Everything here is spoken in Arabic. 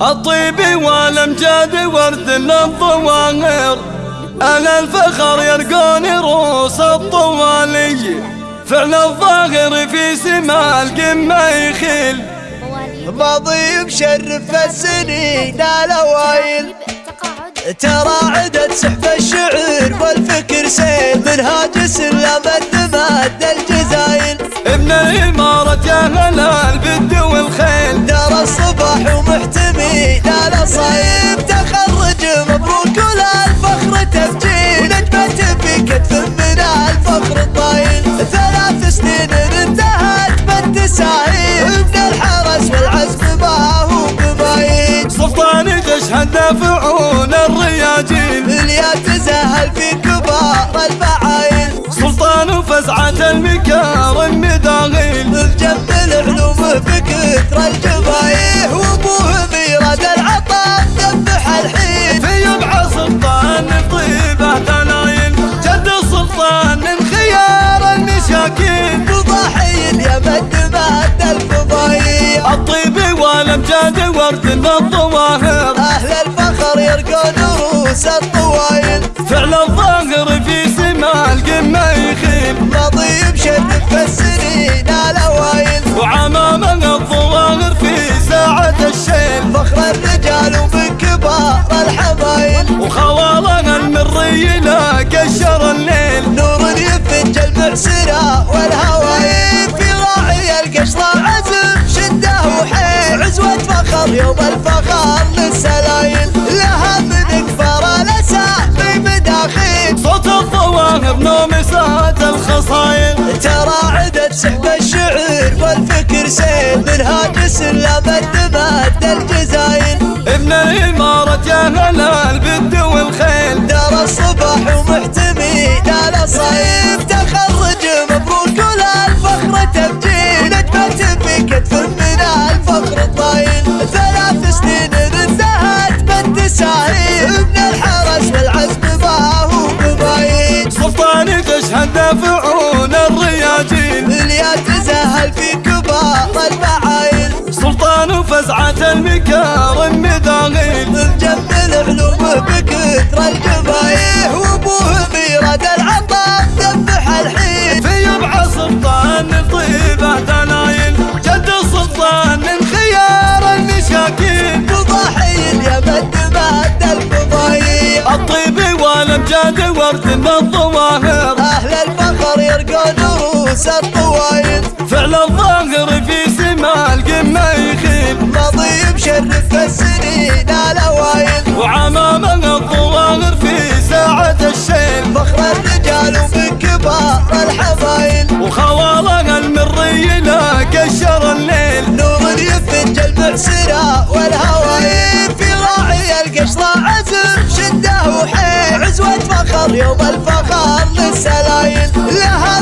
الطيب والأمجاد ورد للظواهر أهل الفخر يرقون روس الطوالي. فعل الظاهر في سما القمة يخيل. ماضي مشرف السنين الاوائل ترى عدد سحب الشعر والفكر سيل. من هاجس لمد مد الجزايل ابن الإمارة يا بالد الصباح ومحتمي. لا صيب تخرج مبروك ولا الفخر تفجير ونجمة في كتف من الفخر الطايل. ثلاث سنين انتهت بالتساهيل. ابن الحرس والعزم ما هو بمايل. سلطان تشهد دافعون الرياجيل. اللي تزهل في كبار الفعايل. سلطان فزعة المكارم مداغيل الجنب العلوم بكثر الجبايه السنين الاوائل وعمامة الظواهر في ساعة الشيل. فخر الرجال ومن كبار الحمايل وخوالها المري لا قشر الليل. نور يفج المعسرة والهوايل. في راعي القشرة عزم شدة وحيل. عزوة فخر يوم الفخر للسلايل. لها من كبار الاسامي مداخيل صوت الظواهر الخصايل عدد سحب الشعر والفكر سيل من هاجس لمد مد الجزايل ابن الإمارة يا هلال بالد والخيل. دار الصباح ومحتمي لا صيف. تخرج مبروك ولا الفخر تبجيل. ونجمة في كتف من الفخر الطايل. ثلاث سنين انتهت بالتساهيل. ابن الحرس والعزم ما هو بمايل سلطان تشهد دافعون فزعة المكارم مداغيل الجنب العلوم بكثر الجبايه وأبوه ميراد العطاء ذبح الحين. في يبع سلطان طيبة دلايل جد السلطان من خيار المشاكين وضحي اليمن مد الفضايح الطيب والأمجاد ورد الظواهر. أهل الفخر يرقون روس الطوايل فعل الظاهر في مشرف السنين الاوائل وعمامة الظواهر في ساعة الشيل. فخر الرجال ومن كبار الحمايل وخوالها المري لا قشر الليل. نور يفج المعسرة والهوايل في راعي القشرة عزم شده وحيل. عزوة فخر يوم الفخر للسلايل. لها